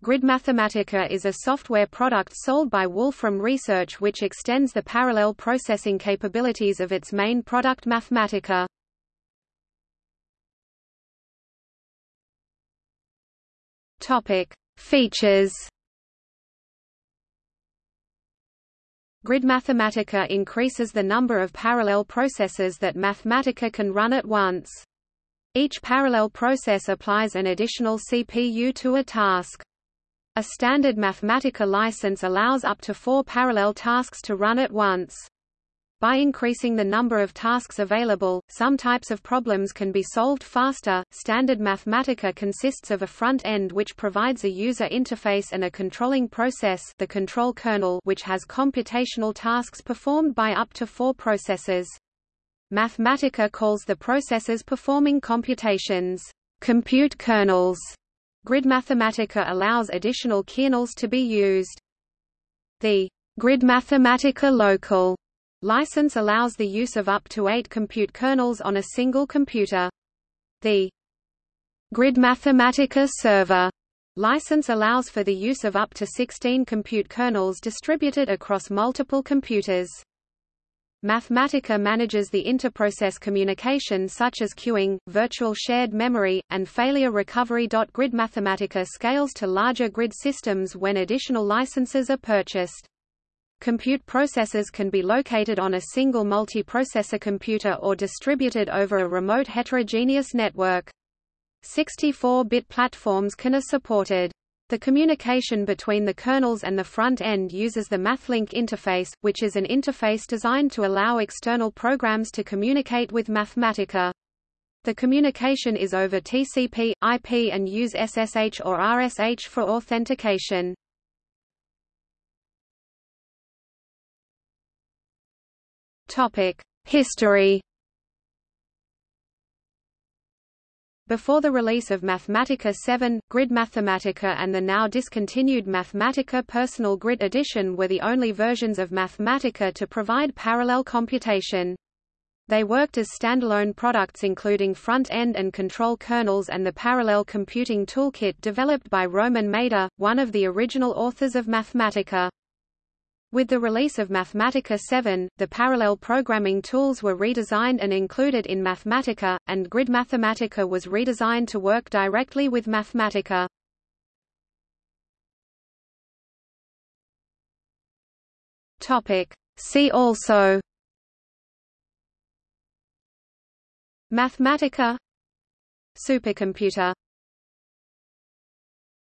Grid Mathematica is a software product sold by Wolfram Research which extends the parallel processing capabilities of its main product Mathematica. Topic: Features Grid Mathematica increases the number of parallel processes that Mathematica can run at once. Each parallel process applies an additional CPU to a task. A standard Mathematica license allows up to four parallel tasks to run at once. By increasing the number of tasks available, some types of problems can be solved faster. Standard Mathematica consists of a front end which provides a user interface and a controlling process, the control kernel, which has computational tasks performed by up to 4 processors. Mathematica calls the processors performing computations compute kernels. Grid Mathematica allows additional kernels to be used. The Grid Mathematica Local license allows the use of up to eight compute kernels on a single computer. The Grid Mathematica Server license allows for the use of up to 16 compute kernels distributed across multiple computers. Mathematica manages the interprocess communication such as queuing, virtual shared memory, and failure recovery. Grid Mathematica scales to larger grid systems when additional licenses are purchased. Compute processors can be located on a single multiprocessor computer or distributed over a remote heterogeneous network. 64-bit platforms can are supported. The communication between the kernels and the front end uses the MathLink interface, which is an interface designed to allow external programs to communicate with Mathematica. The communication is over TCP, IP and use SSH or RSH for authentication. History Before the release of Mathematica 7, Grid Mathematica and the now discontinued Mathematica Personal Grid Edition were the only versions of Mathematica to provide parallel computation. They worked as standalone products including front-end and control kernels and the parallel computing toolkit developed by Roman Maeder, one of the original authors of Mathematica. With the release of Mathematica 7, the parallel programming tools were redesigned and included in Mathematica, and Grid Mathematica was redesigned to work directly with Mathematica. Topic. See also Mathematica Supercomputer